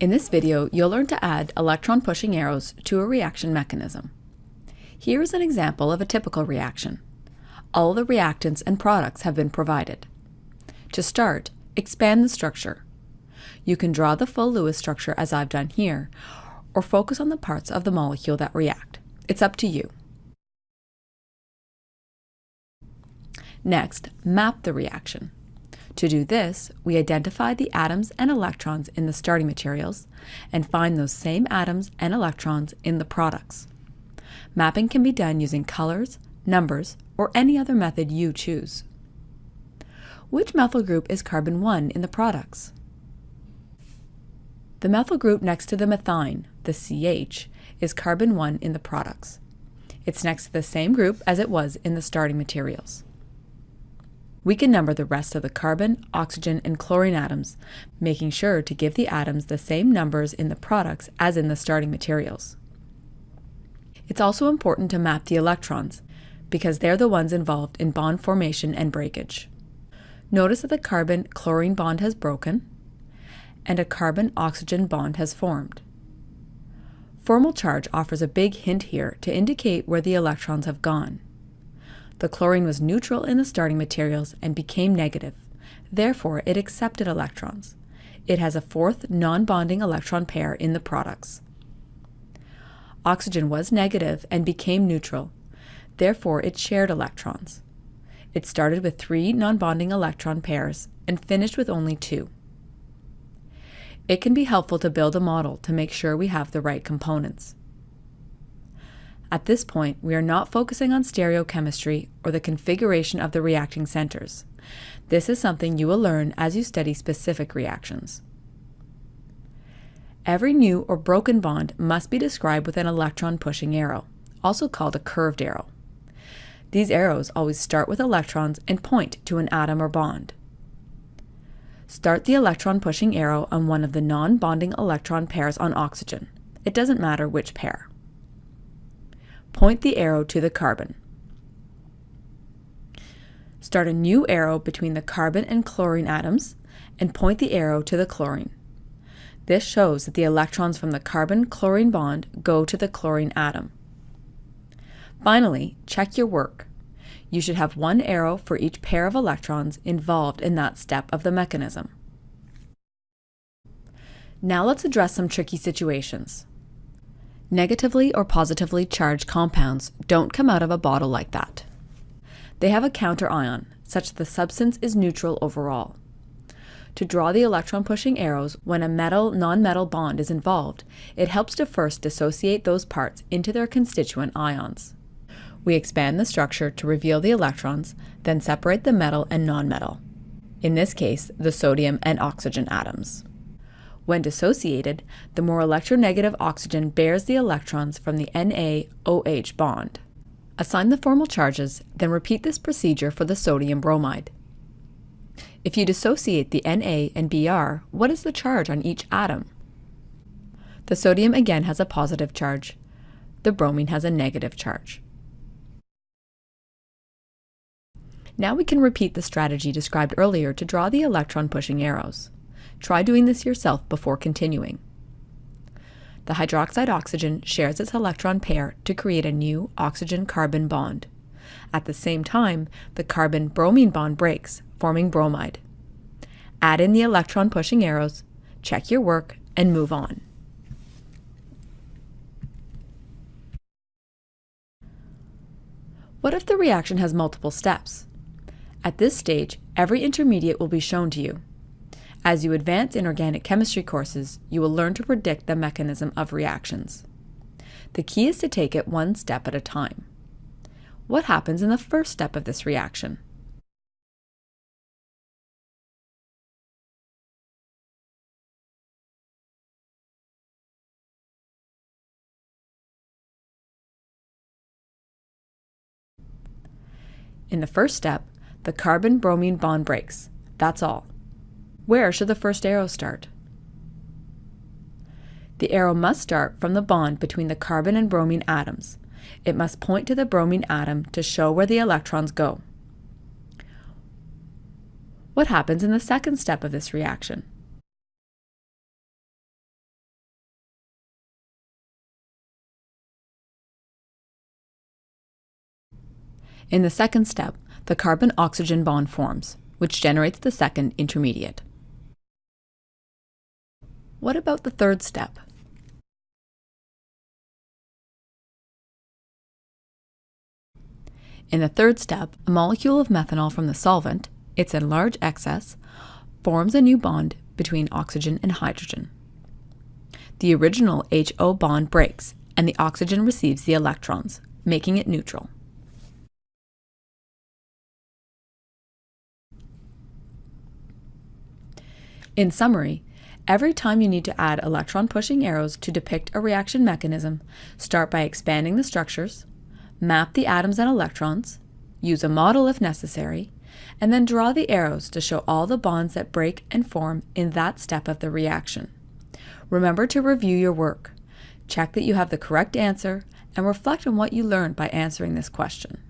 In this video, you'll learn to add electron pushing arrows to a reaction mechanism. Here is an example of a typical reaction. All the reactants and products have been provided. To start, expand the structure. You can draw the full Lewis structure as I've done here, or focus on the parts of the molecule that react. It's up to you. Next, map the reaction. To do this, we identify the atoms and electrons in the starting materials and find those same atoms and electrons in the products. Mapping can be done using colors, numbers, or any other method you choose. Which methyl group is carbon 1 in the products? The methyl group next to the methine, the CH, is carbon 1 in the products. It's next to the same group as it was in the starting materials. We can number the rest of the carbon, oxygen, and chlorine atoms, making sure to give the atoms the same numbers in the products as in the starting materials. It's also important to map the electrons, because they're the ones involved in bond formation and breakage. Notice that the carbon-chlorine bond has broken, and a carbon-oxygen bond has formed. Formal charge offers a big hint here to indicate where the electrons have gone. The chlorine was neutral in the starting materials and became negative. Therefore, it accepted electrons. It has a fourth non-bonding electron pair in the products. Oxygen was negative and became neutral. Therefore, it shared electrons. It started with three non-bonding electron pairs and finished with only two. It can be helpful to build a model to make sure we have the right components. At this point, we are not focusing on stereochemistry or the configuration of the reacting centers. This is something you will learn as you study specific reactions. Every new or broken bond must be described with an electron pushing arrow, also called a curved arrow. These arrows always start with electrons and point to an atom or bond. Start the electron pushing arrow on one of the non-bonding electron pairs on oxygen. It doesn't matter which pair. Point the arrow to the carbon. Start a new arrow between the carbon and chlorine atoms and point the arrow to the chlorine. This shows that the electrons from the carbon-chlorine bond go to the chlorine atom. Finally, check your work. You should have one arrow for each pair of electrons involved in that step of the mechanism. Now let's address some tricky situations. Negatively or positively charged compounds don't come out of a bottle like that. They have a counter ion, such that the substance is neutral overall. To draw the electron-pushing arrows when a metal-nonmetal bond is involved, it helps to first dissociate those parts into their constituent ions. We expand the structure to reveal the electrons, then separate the metal and nonmetal. In this case, the sodium and oxygen atoms. When dissociated, the more electronegative oxygen bears the electrons from the Na-OH bond. Assign the formal charges, then repeat this procedure for the sodium bromide. If you dissociate the Na and Br, what is the charge on each atom? The sodium again has a positive charge. The bromine has a negative charge. Now we can repeat the strategy described earlier to draw the electron pushing arrows. Try doing this yourself before continuing. The hydroxide oxygen shares its electron pair to create a new oxygen-carbon bond. At the same time, the carbon-bromine bond breaks, forming bromide. Add in the electron-pushing arrows, check your work, and move on. What if the reaction has multiple steps? At this stage, every intermediate will be shown to you. As you advance in organic chemistry courses, you will learn to predict the mechanism of reactions. The key is to take it one step at a time. What happens in the first step of this reaction? In the first step, the carbon-bromine bond breaks. That's all. Where should the first arrow start? The arrow must start from the bond between the carbon and bromine atoms. It must point to the bromine atom to show where the electrons go. What happens in the second step of this reaction? In the second step, the carbon-oxygen bond forms, which generates the second intermediate. What about the third step? In the third step, a molecule of methanol from the solvent, its in large excess, forms a new bond between oxygen and hydrogen. The original HO bond breaks and the oxygen receives the electrons, making it neutral. In summary, every time you need to add electron-pushing arrows to depict a reaction mechanism, start by expanding the structures, map the atoms and electrons, use a model if necessary, and then draw the arrows to show all the bonds that break and form in that step of the reaction. Remember to review your work. Check that you have the correct answer and reflect on what you learned by answering this question.